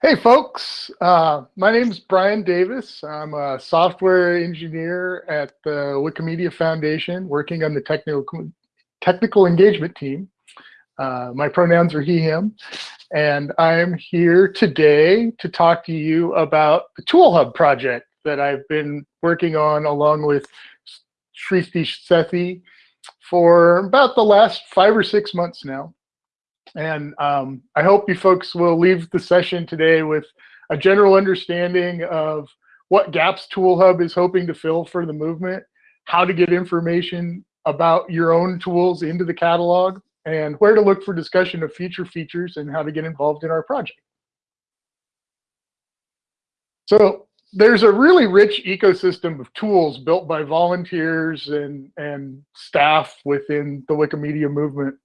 Hey folks, uh, my name is Bryan Davis. I'm a software engineer at the Wikimedia Foundation working on the technical, technical engagement team. Uh, my pronouns are he, him, and I'm here today to talk to you about the Tool Hub project that I've been working on along with Srishti Sethi for about the last five or six months now. And um, I hope you folks will leave the session today with a general understanding of what gaps Tool Hub is hoping to fill for the movement, how to get information about your own tools into the catalog, and where to look for discussion of future features and how to get involved in our project. So there's a really rich ecosystem of tools built by volunteers and, and staff within the Wikimedia movement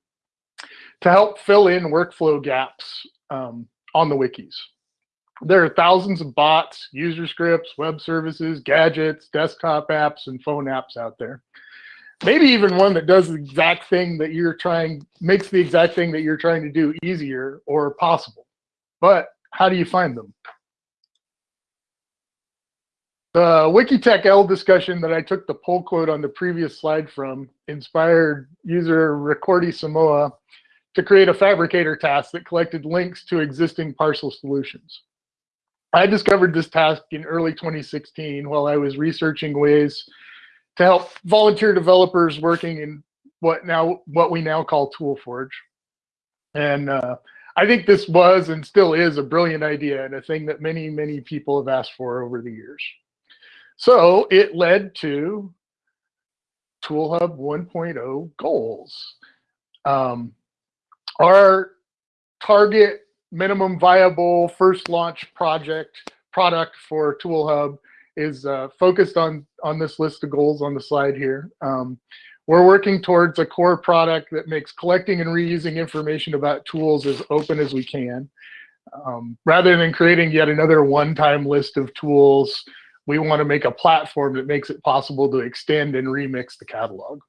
to help fill in workflow gaps um, on the wikis. There are thousands of bots, user scripts, web services, gadgets, desktop apps, and phone apps out there. Maybe even one that does the exact thing that you're trying, makes the exact thing that you're trying to do easier or possible. But how do you find them? The Wikitech L discussion that I took the pull quote on the previous slide from inspired user Ricordisamoa to create a Phabricator task that collected links to existing parcel solutions. I discovered this task in early 2016 while I was researching ways to help volunteer developers working in what now what we now call ToolForge. And uh, I think this was and still is a brilliant idea and a thing that many, many people have asked for over the years. So it led to ToolHub 1.0 goals. Um, our target minimum viable first launch project product for Tool Hub is uh, focused on, on this list of goals on the slide here. Um, we're working towards a core product that makes collecting and reusing information about tools as open as we can. Um, rather than creating yet another one-time list of tools, we want to make a platform that makes it possible to extend and remix the catalog.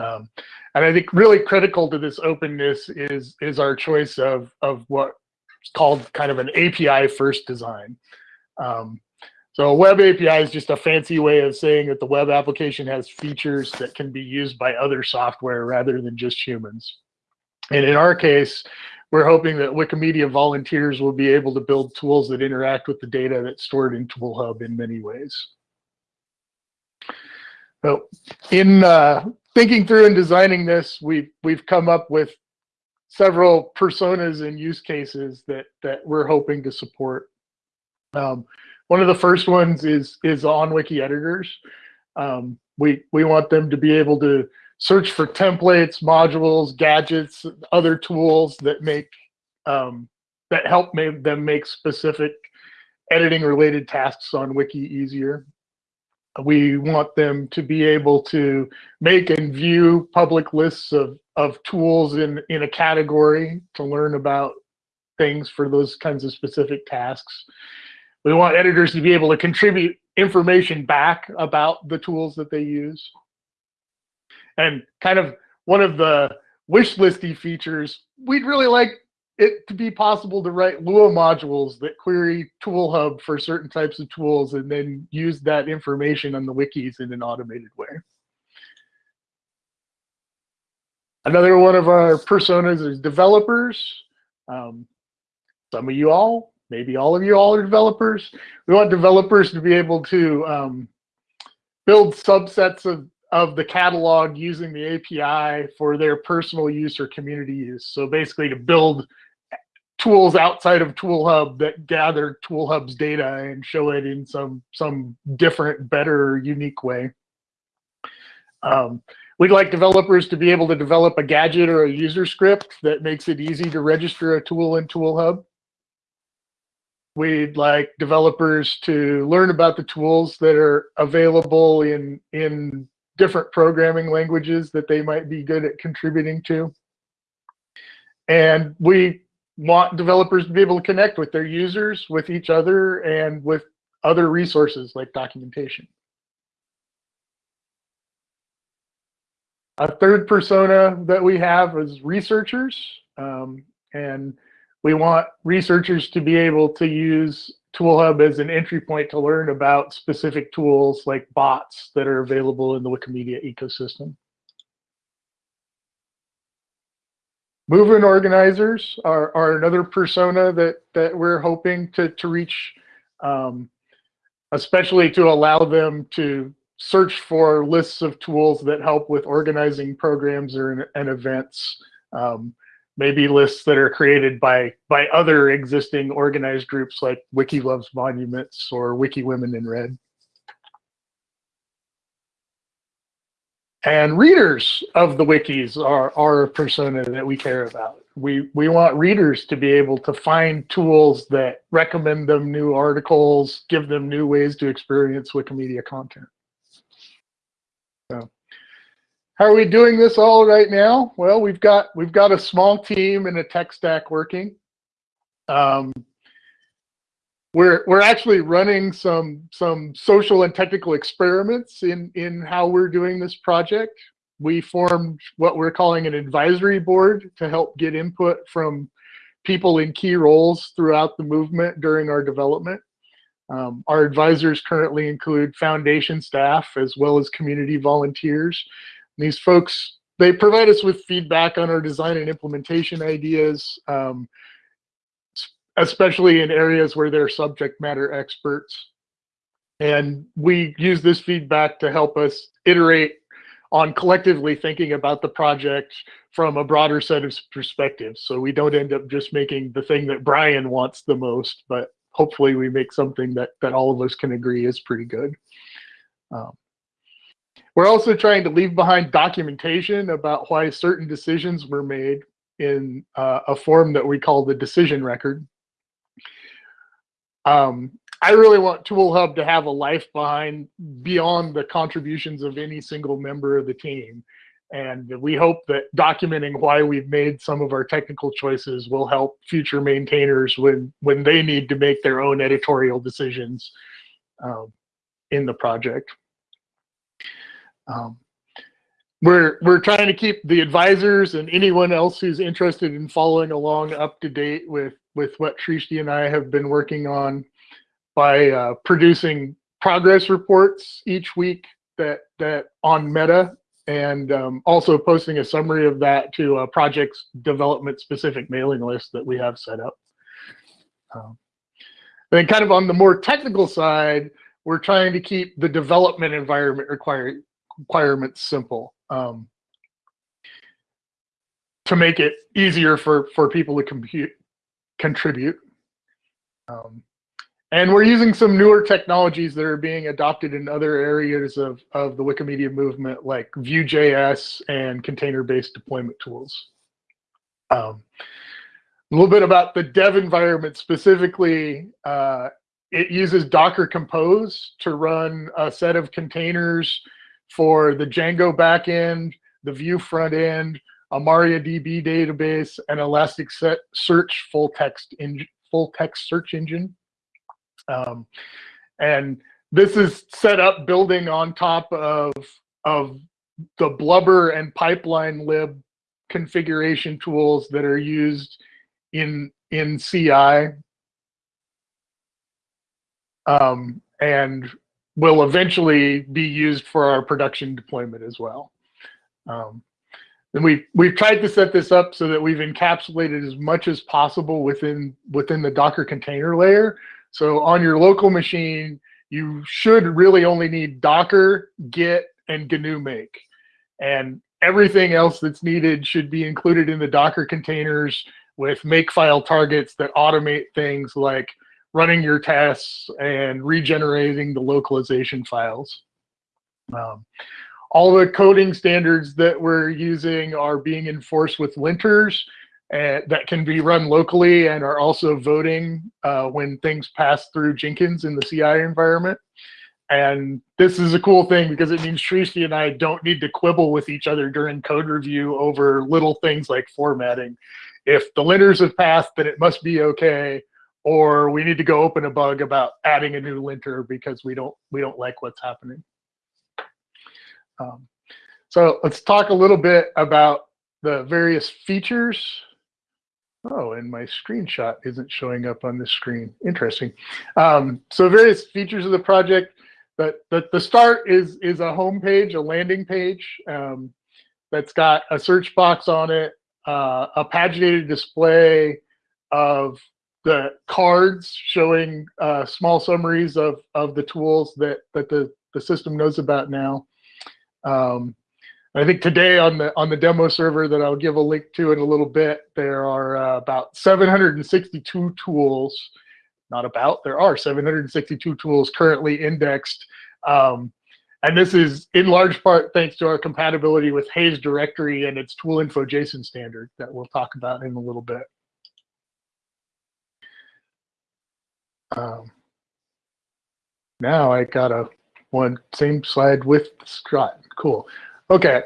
Um, and I think really critical to this openness is is our choice of of what's called kind of an API first design. Um, so a web API is just a fancy way of saying that the web application has features that can be used by other software rather than just humans. And in our case, we're hoping that Wikimedia volunteers will be able to build tools that interact with the data that's stored in ToolHub in many ways. So in uh, thinking through and designing this, we've we've come up with several personas and use cases that that we're hoping to support. Um, one of the first ones is is on wiki editors. Um, we we want them to be able to search for templates, modules, gadgets, other tools that make um, that help make them make specific editing related tasks on wiki easier we want them to be able to make and view public lists of, of tools in, in a category to learn about things for those kinds of specific tasks. We want editors to be able to contribute information back about the tools that they use. And kind of one of the wish listy features, we'd really like it to be possible to write Lua modules that query Tool Hub for certain types of tools and then use that information on the wikis in an automated way. Another one of our personas is developers. Um, some of you all, maybe all of you all are developers. We want developers to be able to um, build subsets of, of the catalog using the API for their personal use or community use. So basically to build tools outside of Tool Hub that gather Tool Hub's data and show it in some some different, better, unique way. Um, we'd like developers to be able to develop a gadget or a user script that makes it easy to register a tool in Tool Hub. We'd like developers to learn about the tools that are available in, in different programming languages that they might be good at contributing to. And we want developers to be able to connect with their users, with each other, and with other resources like documentation. A third persona that we have is researchers. Um, and We want researchers to be able to use ToolHub as an entry point to learn about specific tools like bots that are available in the Wikimedia ecosystem. Movement organizers are, are another persona that, that we're hoping to, to reach, um, especially to allow them to search for lists of tools that help with organizing programs or and events. Um, maybe lists that are created by by other existing organized groups like Wiki Loves Monuments or Wiki Women in Red. And readers of the wikis are, are a persona that we care about. We, we want readers to be able to find tools that recommend them new articles, give them new ways to experience Wikimedia content. So how are we doing this all right now? Well, we've got we've got a small team and a tech stack working. Um, we're we're actually running some some social and technical experiments in in how we're doing this project. We formed what we're calling an advisory board to help get input from people in key roles throughout the movement during our development. Um, our advisors currently include foundation staff as well as community volunteers. And these folks, they provide us with feedback on our design and implementation ideas, um, especially in areas where they're subject matter experts. And we use this feedback to help us iterate on collectively thinking about the project from a broader set of perspectives. So we don't end up just making the thing that Bryan wants the most, but hopefully we make something that, that all of us can agree is pretty good. Um, we're also trying to leave behind documentation about why certain decisions were made in uh, a form that we call the decision record. Um, I really want ToolHub to have a life behind beyond the contributions of any single member of the team. And we hope that documenting why we've made some of our technical choices will help future maintainers when, when they need to make their own editorial decisions um, in the project. Um, we're, we're trying to keep the advisors and anyone else who's interested in following along up to date with, with what Srishti and I have been working on by uh, producing progress reports each week that, that on Meta and um, also posting a summary of that to a project's development specific mailing list that we have set up. Um, then kind of on the more technical side, we're trying to keep the development environment require, requirements simple um, to make it easier for, for people to compute, contribute. Um, and we're using some newer technologies that are being adopted in other areas of, of the Wikimedia movement, like Vue.js and container-based deployment tools. Um, a little bit about the dev environment specifically. Uh, it uses Docker Compose to run a set of containers for the Django backend, the Vue front end, a MariaDB database, and Elasticsearch full text in, full text search engine. Um, and this is set up building on top of, of the Blubber and PipelineLib configuration tools that are used in, in CI. Um, and will eventually be used for our production deployment as well. Um, and we we've tried to set this up so that we've encapsulated as much as possible within within the Docker container layer so on your local machine, you should really only need Docker, Git, and GNU Make. And everything else that's needed should be included in the Docker containers with makefile targets that automate things like running your tests and regenerating the localization files. Um, all the coding standards that we're using are being enforced with linters uh, that can be run locally and are also voting uh, when things pass through Jenkins in the CI environment. And this is a cool thing because it means Srishti and I don't need to quibble with each other during code review over little things like formatting. If the linters have passed, then it must be okay. Or we need to go open a bug about adding a new linter because we don't we don't like what's happening. Um, so let's talk a little bit about the various features Oh, and my screenshot isn't showing up on the screen. Interesting. Um, so various features of the project. But the, the start is is a home page, a landing page um, that's got a search box on it, uh, a paginated display of the cards showing uh, small summaries of of the tools that that the the system knows about now. Um, I think today on the on the demo server that I'll give a link to in a little bit, there are uh, about 762 tools. Not about, there are 762 tools currently indexed. Um, and this is in large part thanks to our compatibility with Hays directory and its tool info JSON standard that we'll talk about in a little bit. Um, now I got a one same slide with Strut. Cool. Okay.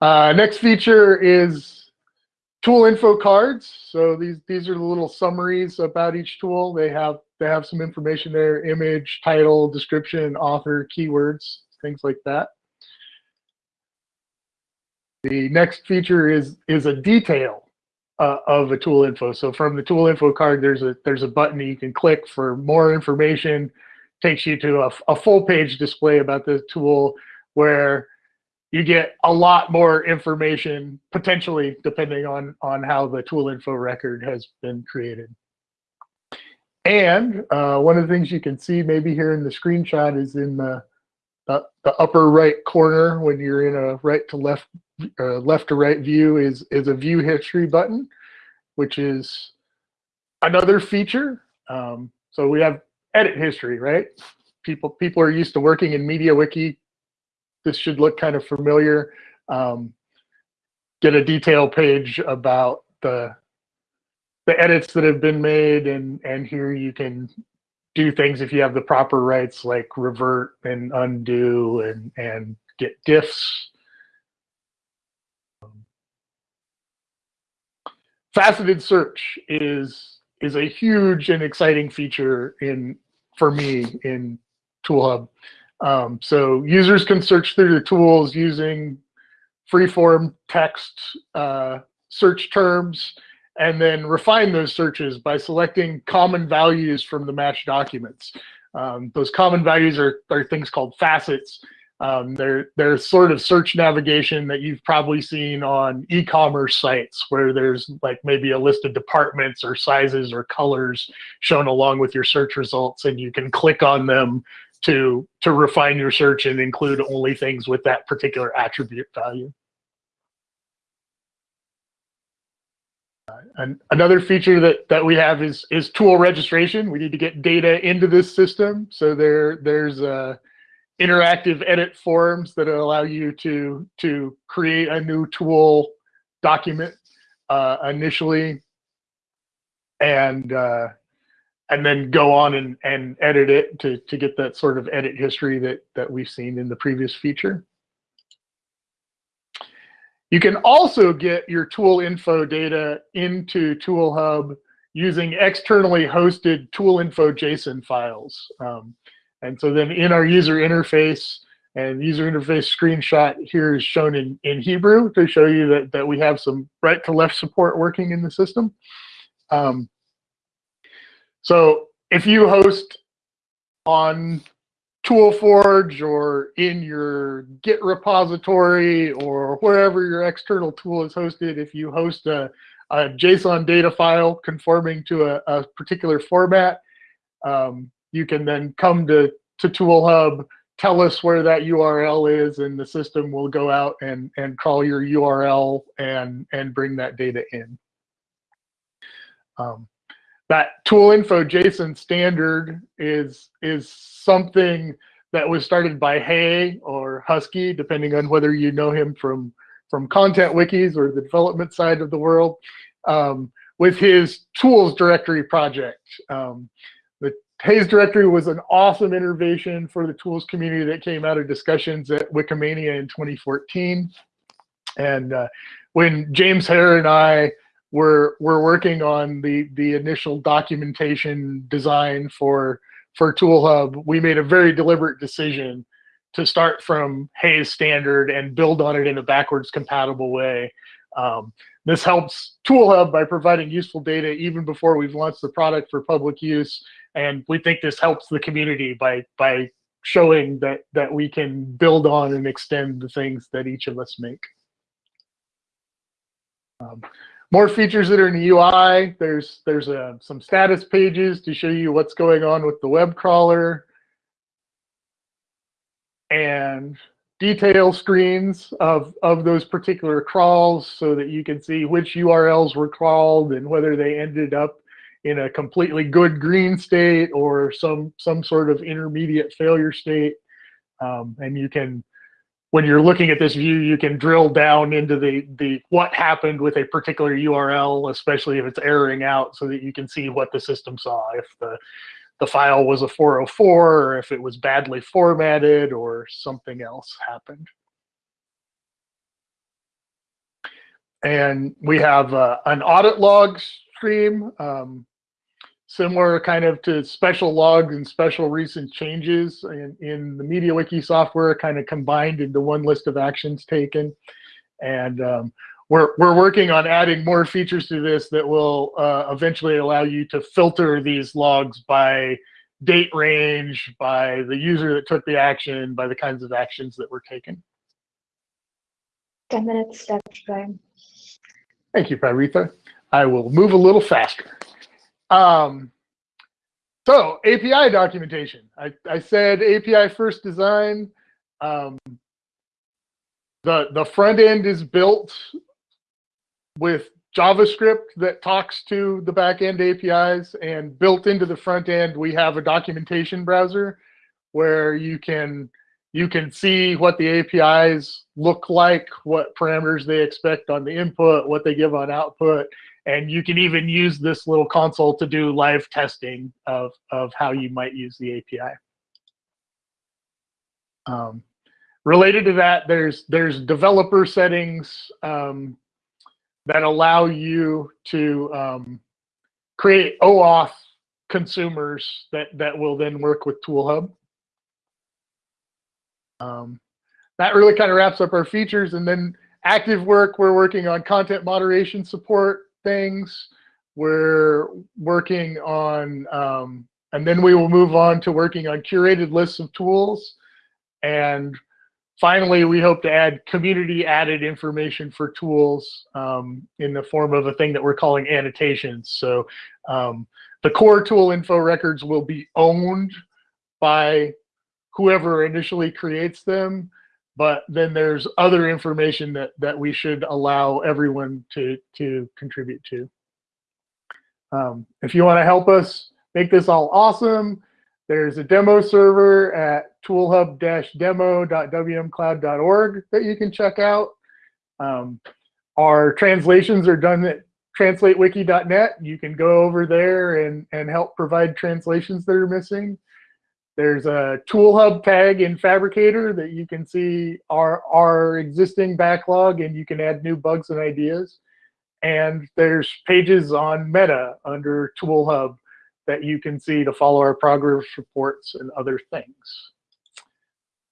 Uh, next feature is tool info cards. So these these are the little summaries about each tool. They have they have some information there: image, title, description, author, keywords, things like that. The next feature is is a detail uh, of a tool info. So from the tool info card, there's a there's a button you can click for more information. Takes you to a, a full page display about the tool where you get a lot more information potentially depending on on how the tool info record has been created. And uh, one of the things you can see maybe here in the screenshot is in the, the, the upper right corner when you're in a right to left uh, left to right view is is a view history button, which is another feature. Um, so we have edit history, right? People people are used to working in MediaWiki this should look kind of familiar. Um, get a detail page about the the edits that have been made and and here you can do things if you have the proper rights like revert and undo and and get diffs faceted search is is a huge and exciting feature in for me in toolhub um, so users can search through the tools using freeform text uh, search terms and then refine those searches by selecting common values from the match documents. Um, those common values are, are things called facets. Um, they're, they're sort of search navigation that you've probably seen on e-commerce sites where there's like maybe a list of departments or sizes or colors shown along with your search results and you can click on them to to refine your search and include only things with that particular attribute value. And another feature that that we have is is tool registration. We need to get data into this system, so there there's uh, interactive edit forms that allow you to to create a new tool document uh, initially, and uh, and then go on and, and edit it to, to get that sort of edit history that, that we've seen in the previous feature. You can also get your tool info data into Tool Hub using externally hosted tool info JSON files. Um, and so then in our user interface, and user interface screenshot here is shown in, in Hebrew to show you that, that we have some right to left support working in the system. Um, so if you host on ToolForge or in your Git repository or wherever your external tool is hosted, if you host a, a JSON data file conforming to a, a particular format, um, you can then come to, to ToolHub, tell us where that URL is, and the system will go out and, and crawl your URL and, and bring that data in. Um, that tool info JSON standard is is something that was started by Hay or Husky, depending on whether you know him from from content wikis or the development side of the world, um, with his tools directory project. Um, Hays directory was an awesome innovation for the tools community that came out of discussions at Wikimania in 2014. And uh, when James Hare and I we're we're working on the the initial documentation design for for ToolHub. We made a very deliberate decision to start from Hays standard and build on it in a backwards compatible way. Um, this helps ToolHub by providing useful data even before we've launched the product for public use. And we think this helps the community by, by showing that, that we can build on and extend the things that each of us make. Um, more features that are in the UI. There's there's uh, some status pages to show you what's going on with the web crawler, and detail screens of of those particular crawls so that you can see which URLs were crawled and whether they ended up in a completely good green state or some some sort of intermediate failure state. Um, and you can when you're looking at this view, you can drill down into the, the what happened with a particular URL, especially if it's erroring out so that you can see what the system saw. If the, the file was a 404 or if it was badly formatted or something else happened. And we have uh, an audit log stream. Um, similar kind of to special logs and special recent changes in, in the MediaWiki software kind of combined into one list of actions taken. And um, we're, we're working on adding more features to this that will uh, eventually allow you to filter these logs by date range, by the user that took the action, by the kinds of actions that were taken. 10 minutes left, Bryan. Thank you, Paritha. I will move a little faster. Um, so API documentation. I, I said API first design. Um, the, the front end is built with JavaScript that talks to the backend APIs and built into the front end, we have a documentation browser where you can you can see what the APIs look like, what parameters they expect on the input, what they give on output, and you can even use this little console to do live testing of, of how you might use the API. Um, related to that, there's, there's developer settings um, that allow you to um, create OAuth consumers that, that will then work with ToolHub. Um, that really kind of wraps up our features. And then active work, we're working on content moderation support things. We're working on, um, and then we will move on to working on curated lists of tools. And finally, we hope to add community added information for tools um, in the form of a thing that we're calling annotations. So um, the core tool info records will be owned by whoever initially creates them but then there's other information that that we should allow everyone to to contribute to. Um, if you want to help us make this all awesome, there's a demo server at toolhub-demo.wmcloud.org that you can check out. Um, our translations are done at translatewiki.net. You can go over there and, and help provide translations that are missing. There's a tool hub tag in Phabricator that you can see our, our existing backlog and you can add new bugs and ideas. And there's pages on Meta under Tool Hub that you can see to follow our progress reports and other things.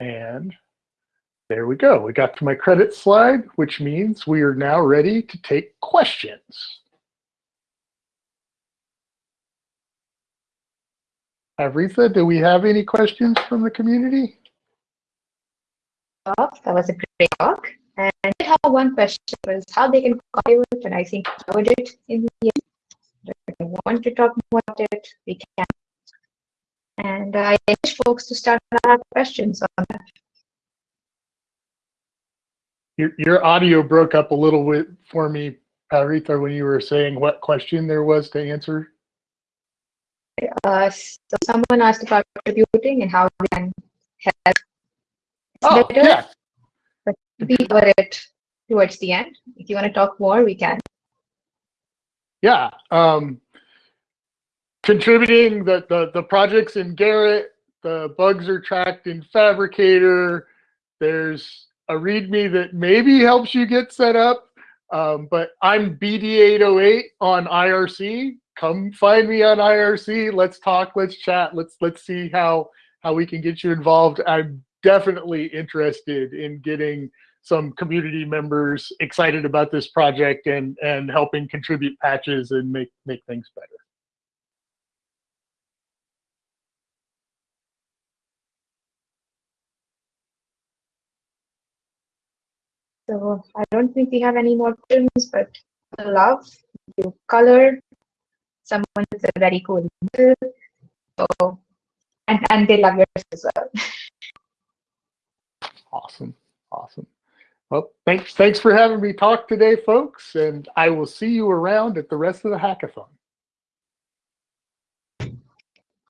And there we go. We got to my credit slide, which means we are now ready to take questions. Aretha, do we have any questions from the community? That was a great talk. And I did have one question was how they can contribute, and I think covered it in the end. If you want to talk more about it, we can. And I encourage folks to start questions on that. Your, your audio broke up a little bit for me, Aretha, when you were saying what question there was to answer. Uh, so someone asked about contributing and how we can help. oh, better, yeah. But we cover it towards the end. If you want to talk more, we can. Yeah. Um, contributing the, the, the projects in Gerrit, the bugs are tracked in Phabricator. There's a README that maybe helps you get set up. Um, but I'm BD808 on IRC come find me on IRC. Let's talk. Let's chat. Let's let's see how how we can get you involved. I'm definitely interested in getting some community members excited about this project and, and helping contribute patches and make, make things better. So I don't think we have any more questions, but love, color, someone with a very cool name. So, and, and they love yours as well. Awesome. Awesome. Well, thanks, thanks for having me talk today, folks, and I will see you around at the rest of the hackathon.